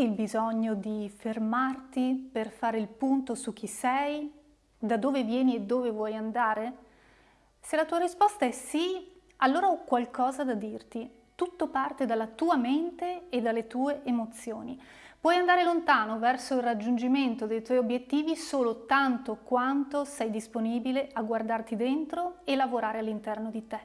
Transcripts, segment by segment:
Senti il bisogno di fermarti per fare il punto su chi sei, da dove vieni e dove vuoi andare? Se la tua risposta è sì, allora ho qualcosa da dirti. Tutto parte dalla tua mente e dalle tue emozioni. Puoi andare lontano verso il raggiungimento dei tuoi obiettivi solo tanto quanto sei disponibile a guardarti dentro e lavorare all'interno di te.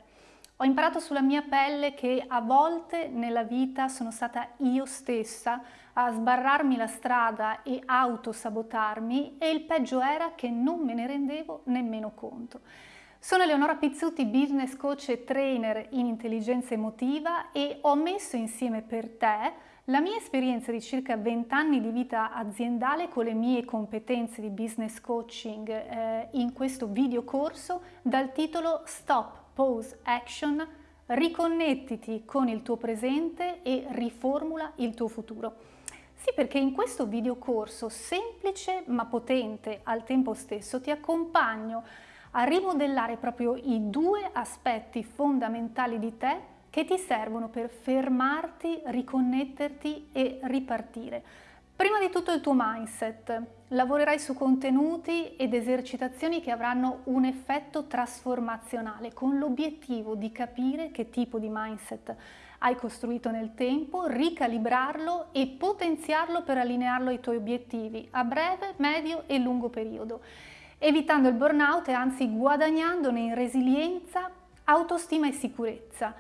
Ho imparato sulla mia pelle che a volte nella vita sono stata io stessa a sbarrarmi la strada e autosabotarmi e il peggio era che non me ne rendevo nemmeno conto. Sono Eleonora Pizzuti, business coach e trainer in intelligenza emotiva e ho messo insieme per te la mia esperienza di circa 20 anni di vita aziendale con le mie competenze di business coaching eh, in questo video corso dal titolo Stop Pause Action, riconnettiti con il tuo presente e riformula il tuo futuro. Sì, perché in questo videocorso semplice ma potente al tempo stesso ti accompagno a rimodellare proprio i due aspetti fondamentali di te che ti servono per fermarti, riconnetterti e ripartire. Prima di tutto il tuo mindset. Lavorerai su contenuti ed esercitazioni che avranno un effetto trasformazionale con l'obiettivo di capire che tipo di mindset hai costruito nel tempo, ricalibrarlo e potenziarlo per allinearlo ai tuoi obiettivi a breve, medio e lungo periodo, evitando il burnout e anzi guadagnandone in resilienza, autostima e sicurezza.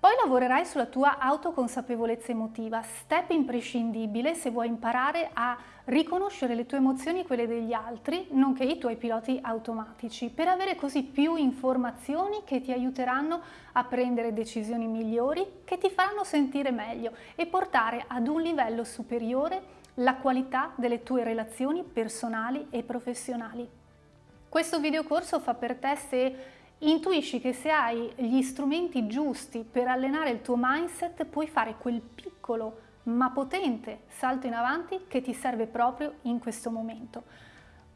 Poi lavorerai sulla tua autoconsapevolezza emotiva, step imprescindibile se vuoi imparare a riconoscere le tue emozioni e quelle degli altri, nonché i tuoi piloti automatici, per avere così più informazioni che ti aiuteranno a prendere decisioni migliori, che ti faranno sentire meglio e portare ad un livello superiore la qualità delle tue relazioni personali e professionali. Questo videocorso fa per te se intuisci che se hai gli strumenti giusti per allenare il tuo mindset puoi fare quel piccolo ma potente salto in avanti che ti serve proprio in questo momento.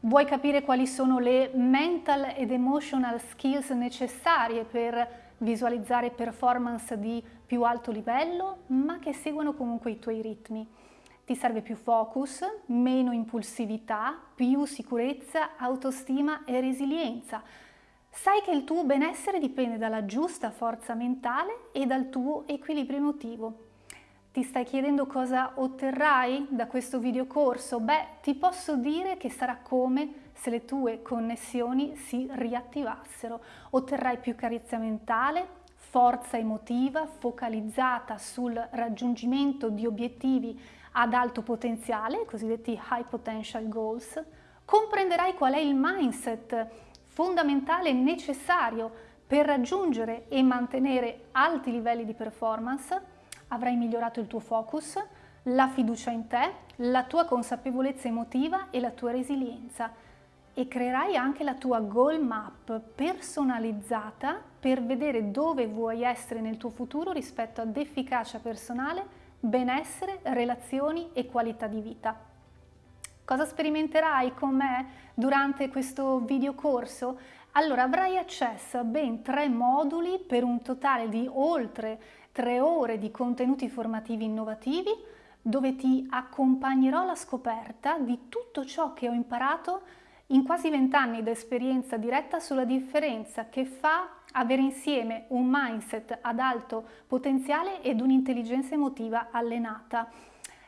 Vuoi capire quali sono le mental ed emotional skills necessarie per visualizzare performance di più alto livello, ma che seguono comunque i tuoi ritmi. Ti serve più focus, meno impulsività, più sicurezza, autostima e resilienza Sai che il tuo benessere dipende dalla giusta forza mentale e dal tuo equilibrio emotivo. Ti stai chiedendo cosa otterrai da questo videocorso? Beh, ti posso dire che sarà come se le tue connessioni si riattivassero. Otterrai più chiarezza mentale, forza emotiva focalizzata sul raggiungimento di obiettivi ad alto potenziale, cosiddetti high potential goals. Comprenderai qual è il mindset fondamentale e necessario per raggiungere e mantenere alti livelli di performance, avrai migliorato il tuo focus, la fiducia in te, la tua consapevolezza emotiva e la tua resilienza e creerai anche la tua goal map personalizzata per vedere dove vuoi essere nel tuo futuro rispetto ad efficacia personale, benessere, relazioni e qualità di vita. Cosa sperimenterai con me durante questo videocorso? Allora avrai accesso a ben tre moduli per un totale di oltre tre ore di contenuti formativi innovativi dove ti accompagnerò alla scoperta di tutto ciò che ho imparato in quasi vent'anni di esperienza diretta sulla differenza che fa avere insieme un mindset ad alto potenziale ed un'intelligenza emotiva allenata.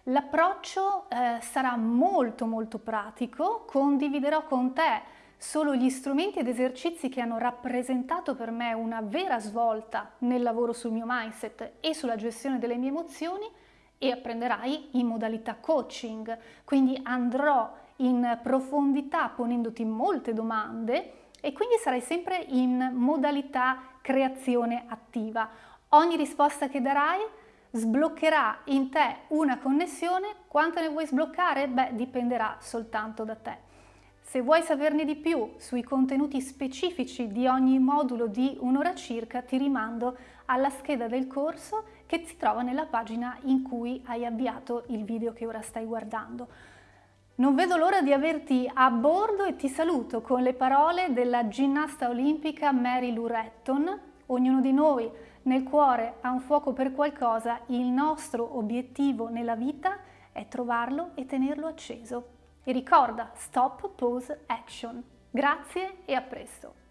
L'approccio eh, sarà molto molto pratico, condividerò con te solo gli strumenti ed esercizi che hanno rappresentato per me una vera svolta nel lavoro sul mio mindset e sulla gestione delle mie emozioni e apprenderai in modalità coaching, quindi andrò in profondità ponendoti molte domande e quindi sarai sempre in modalità creazione attiva. Ogni risposta che darai sbloccherà in te una connessione, quanto ne vuoi sbloccare? Beh, dipenderà soltanto da te. Se vuoi saperne di più sui contenuti specifici di ogni modulo di un'ora circa, ti rimando alla scheda del corso che si trova nella pagina in cui hai avviato il video che ora stai guardando. Non vedo l'ora di averti a bordo e ti saluto con le parole della ginnasta olimpica Mary Lou Retton. Ognuno di noi nel cuore ha un fuoco per qualcosa, il nostro obiettivo nella vita è trovarlo e tenerlo acceso. E ricorda, stop, pause, action. Grazie e a presto!